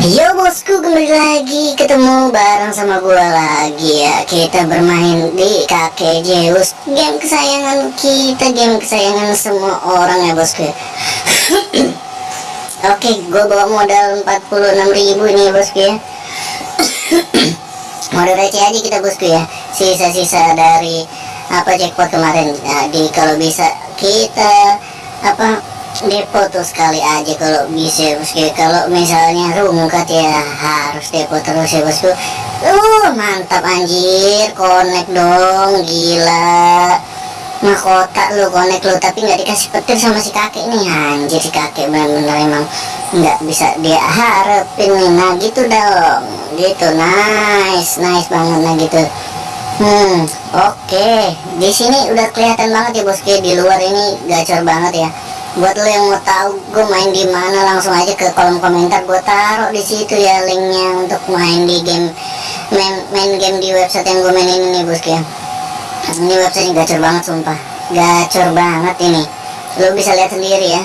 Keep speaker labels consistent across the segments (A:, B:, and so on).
A: Yo bosku kembali lagi ketemu bareng sama gua lagi ya. Kita bermain di kakek Zeus Game kesayangan kita Game kesayangan semua orang ya bosku. Oke gua bawa modal 46 ribu nih bosku ya. Modal receh aja kita bosku ya. Sisa-sisa dari apa jackpot kemarin. Jadi kalau bisa kita apa depo tuh sekali aja kalau bisa bosku kalau misalnya rungkat ya harus depo terus ya bosku. Uh mantap anjir. Connect dong gila. Mahkota lu connect lu tapi nggak dikasih petir sama si kakek nih. Anjir si kakek bener-bener emang nggak bisa dia harapin nih. Nah gitu dong. Gitu nice nice banget nah gitu. Hmm oke. Okay. di sini udah kelihatan banget ya bosku di luar ini gacor banget ya buat lo yang mau tahu gue main di mana langsung aja ke kolom komentar. Gue taruh di situ ya linknya untuk main di game main main game di website yang gue main ini bosku ya. Ini website gacor banget sumpah. Gacor banget ini. Lo bisa lihat sendiri ya.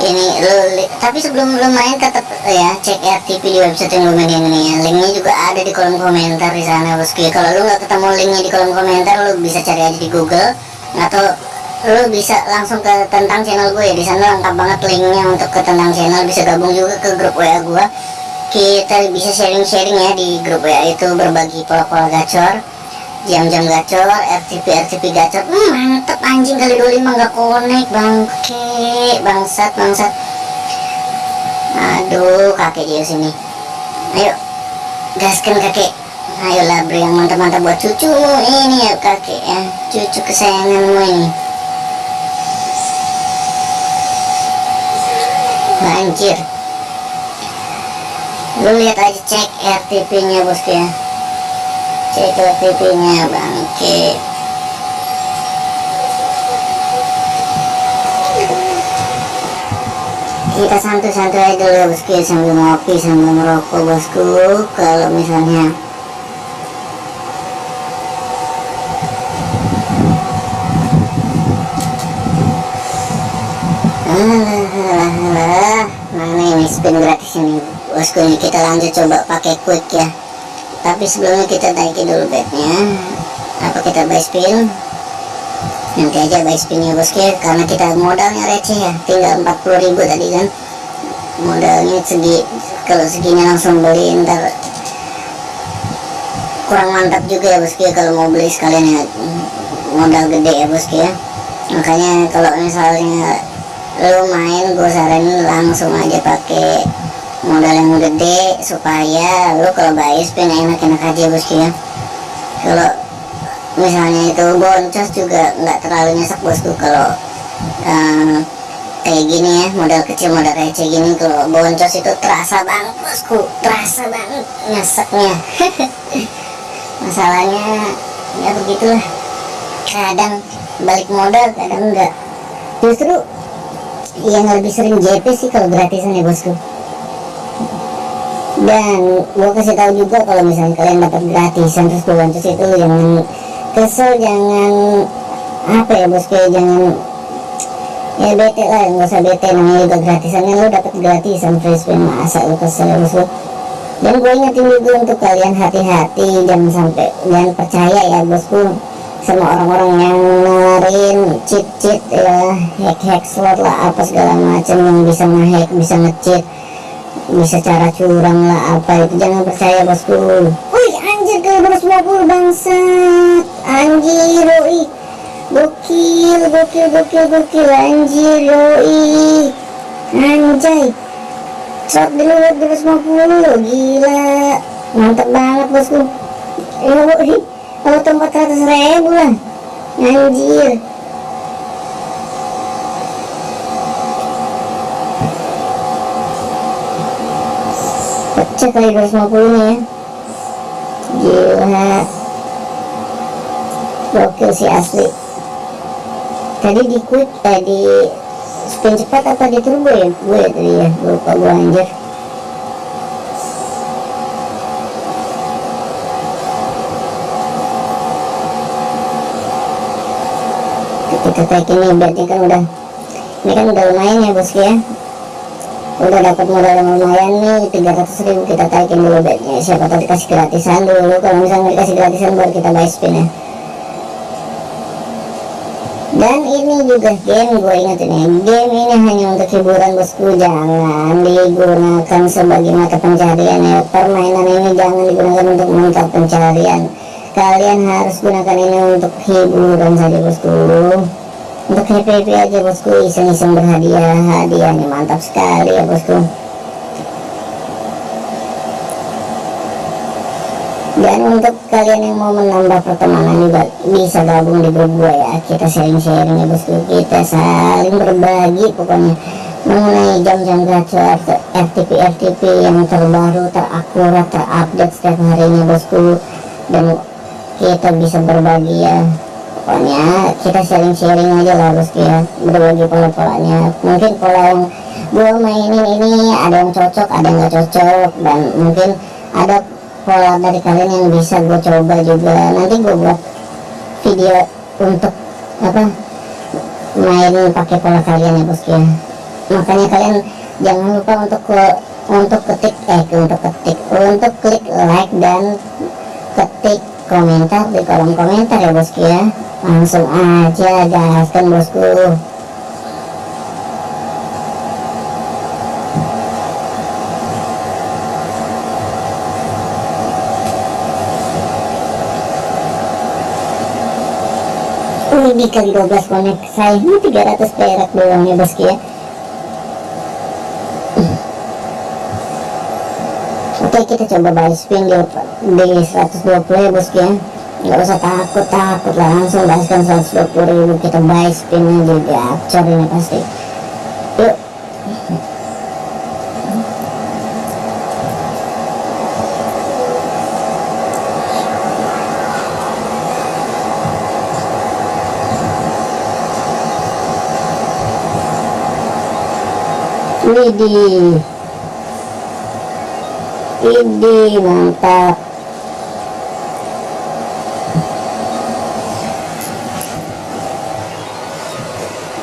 A: Ini lo tapi sebelum lo main tetap ya cek RTP di website yang gue main ini ya. Linknya juga ada di kolom komentar di sana bosku kalau lo nggak ketemu linknya di kolom komentar lo bisa cari aja di Google atau lu bisa langsung ke tentang channel gue ya. Di sana lengkap banget linknya untuk ke tentang channel. Bisa gabung juga ke grup WA gue kita bisa sharing-sharing ya di grup WA itu berbagi pola-pola gacor jam-jam gacor RTP RTP gacor. Hmm, mantep anjing kali 25 nggak konek bangke bangsat bangsat. Aduh kakek dia sini ayo gaskan kakek. Ayo labri yang mantap-mantap buat cucumu ini ya kakek ya. Cucu kesayanganmu ini banjir lu lihat aja cek RTP nya bosku ya. Cek RTP nya bangke. Kita santai-santai aja dulu ya bosku ya sambil ngopi sambil merokok bosku. Kalau misalnya spin gratis ini bosku ini kita lanjut coba pakai quick ya. Tapi sebelumnya kita naikin dulu bednya. Apa kita buy spin? Nanti aja buy spinnya bosku ya karena kita modalnya receh ya. Tinggal 40.000 tadi kan. Modalnya segi kalau segini langsung beli ntar kurang mantap juga ya bosku ya kalau mau beli sekalian ya. Modal gede ya bosku ya makanya kalau misalnya lu main gue saranin langsung aja pakai modal yang gede supaya lu kalau bayar spin enak-enak aja bosku ya kalau misalnya itu boncos juga nggak terlalu nyesek bosku kalau uh, kayak gini ya modal kecil modal receh gini kalau boncos itu terasa banget bosku terasa banget nyeseknya. Masalahnya ya begitulah. Kadang balik modal kadang enggak justru yang lebih sering JP sih kalau gratisan ya bosku dan gue kasih tahu juga kalau misalnya kalian dapat gratisan terus bantu itu jangan kesel jangan apa ya bosku ya jangan ya bete lah nggak usah bete namanya juga gratisan kan lo dapat gratisan free spin masa lo kesel ya bosku dan gue ingetin juga untuk kalian hati-hati jangan sampai jangan percaya ya bosku sama orang-orang yang ngeluarin cheat-cheat ya hack-hack slot lah apa segala macam yang bisa ngehack bisa ngecheat bisa cara curang lah apa itu? Jangan percaya bosku. Wih anjir ke 250 bangsat. Anjir wih gokil gokil gokil gokil. Anjir yoi. Anjay. Shot dulu 250 gila. Mantap banget bosku. Yoi auto 400 ribu lah. Anjir pecah kali 250 nya ya gila. Gokil sih asli. Tadi di quick eh di spin cepat apa di turbo ya? Gue ya tadi ya lupa gue anjir. Kita tag ini berarti kan udah ini kan udah lumayan ya bosku ya udah dapat modal yang lumayan nih 300 ribu kita taikin dulu bednya siapa tahu dikasih gratisan dulu. Kalau misalnya dikasih gratisan baru kita buy spin ya. Dan ini juga game gue ingetin ya. Game ini hanya untuk hiburan bosku. Jangan digunakan sebagai mata pencarian ya. Permainan ini jangan digunakan untuk mata pencarian. Kalian harus gunakan ini untuk hiburan saja bosku untuk happy happy aja bosku iseng-iseng berhadiah. Hadiahnya mantap sekali ya bosku. Dan untuk kalian yang mau menambah pertemanan juga bisa gabung di grup gue ya. Kita sharing-sharing ya bosku. Kita saling berbagi pokoknya. Mengenai jam-jam gacor RTP RTP yang terbaru terakurat terupdate setiap harinya bosku. Dan kita bisa berbagi ya pokoknya kita sharing-sharing aja lah bosku ya berbagi pola-polanya. Mungkin pola yang gue mainin ini ada yang cocok ada yang gak cocok. Dan mungkin ada pola dari kalian yang bisa gue coba juga. Nanti gue buat video untuk apa main pakai pola kalian ya bosku ya makanya kalian jangan lupa untuk ke, untuk ketik eh untuk ketik untuk klik like dan ketik komentar di kolom komentar ya bosku ya. Langsung aja gaskan bosku. Ini kali 12 konek saya ini 300 perak doang ya bosku ya oke kita coba buy spin di, di 120 ya bosku ya nggak usah takut takut lah. Langsung gaskan 120 ribu. Kita buy spin aja gacor ini pasti. Yuk. Widih Widih mantap.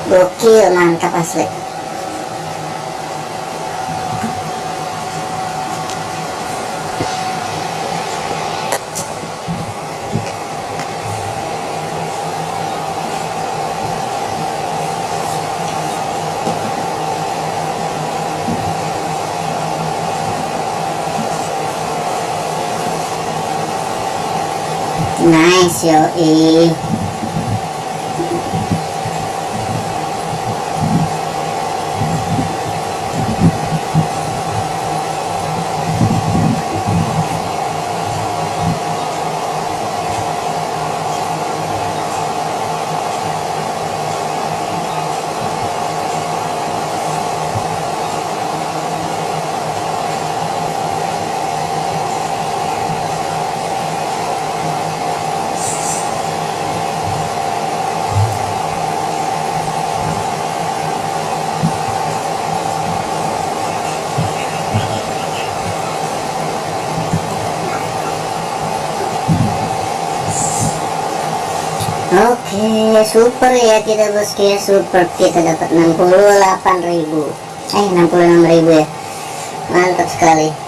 A: Gokil mantap asli Nice yoi Oke, super ya kita bosku ya, super kita dapat 68.000. Eh, 66.000 ya. Mantap sekali.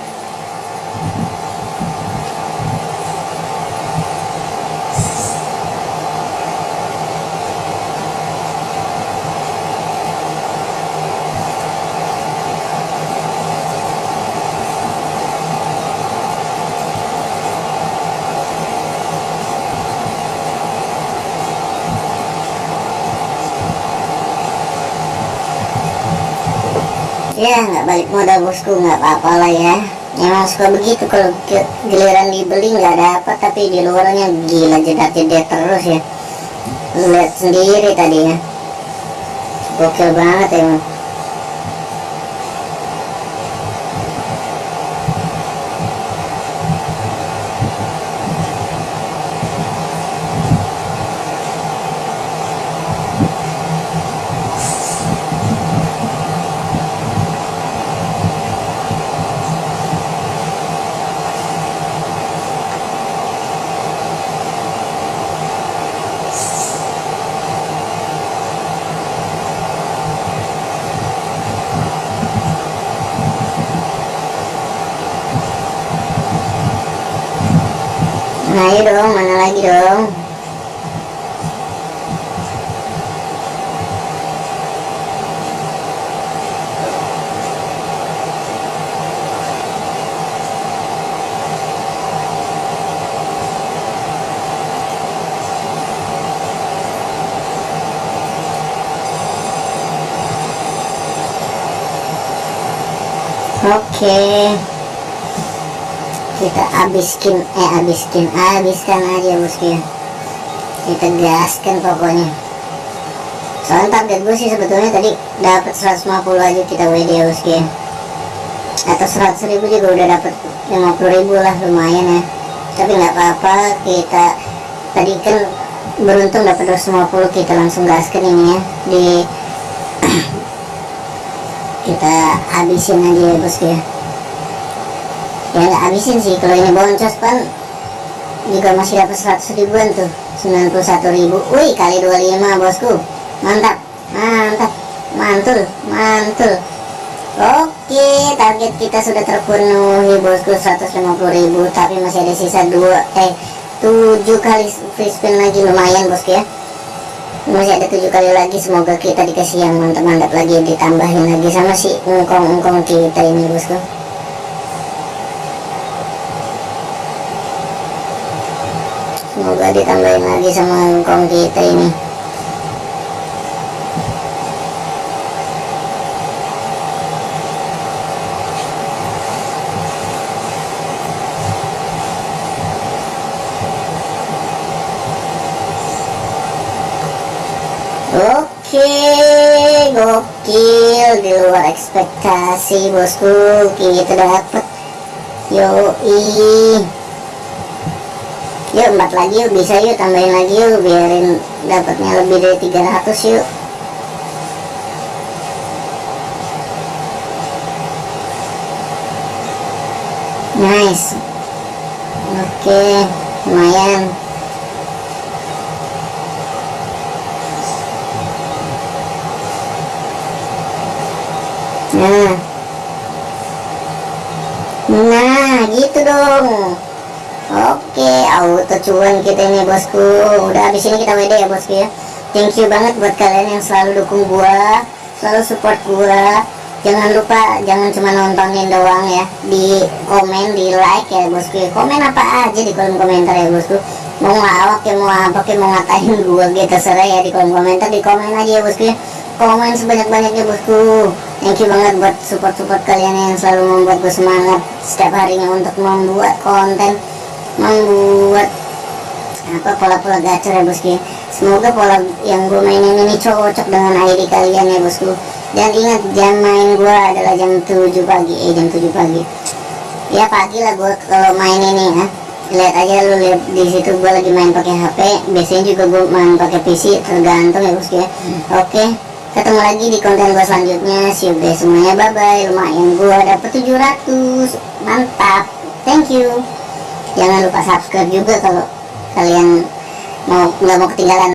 A: Ya nggak balik modal bosku nggak apa-apa lah ya. Emang suka begitu kalau giliran dibeli nggak dapat tapi di luarnya gila jedak jedak terus ya. Lihat sendiri tadi ya. Gokil banget emang. Nah ayo dong, mana lagi dong Oke kita habiskin eh habiskin habiskan aja bosku ya kita gaskan pokoknya. Soalnya target gue sih sebetulnya tadi dapat 150 aja kita WD ya bosku ya atau 100 ribu juga udah dapat 50 ribu lah lumayan ya. Tapi nggak apa-apa kita tadi kan beruntung dapat 250 kita langsung gaskan ini ya. Di kita habisin aja ya bosku ya habisin sih kalau ini boncos kan juga masih dapat 100 ribuan tuh 91 ribu. Wih kali 25 bosku. Mantap mantap mantul mantul. Oke target kita sudah terpenuhi bosku 150 ribu tapi masih ada sisa 2 eh 7 kali free spin lagi. Lumayan bosku ya. Masih ada tujuh kali lagi semoga kita dikasih yang mantap-mantap lagi ditambahin lagi sama si engkong-engkong kita ini bosku semoga ditambahin lagi sama engkong kita ini. Oke, gokil di luar ekspektasi bosku. Kita dapat yoi yuk empat lagi yuk bisa yuk tambahin lagi yuk biarin dapatnya lebih dari 300 yuk nice oke lumayan Nah. Nah, gitu dong. Oke, auto cuan kita ini bosku. Udah habis ini kita WD ya bosku ya. Thank you banget buat kalian yang selalu dukung gua, selalu support gua. Jangan lupa jangan cuma nontonin doang ya. Di komen, di like ya bosku. Komen apa aja di kolom komentar ya bosku. Mau ngelawak ya, mau apa ya, mau ngatain gua gitu terserah ya di kolom komentar. Di komen aja ya bosku ya. Komen sebanyak-banyaknya bosku thank you banget buat support-support kalian yang selalu membuat gue semangat setiap harinya untuk membuat konten membuat apa pola-pola gacor ya bosku semoga pola yang gue mainin ini cocok dengan ID kalian ya bosku. Dan ingat jam main gue adalah jam 7 pagi eh jam 7 pagi. Ya pagi lah gue kalau main ini ya. Lihat aja lu lihat di situ gue lagi main pakai HP biasanya juga gue main pakai PC tergantung ya bosku ya. Oke okay ketemu lagi di konten gue selanjutnya. See you guys semuanya. Bye bye lumayan gue dapet 700 mantap. Thank you jangan lupa subscribe juga kalau kalian mau nggak mau ketinggalan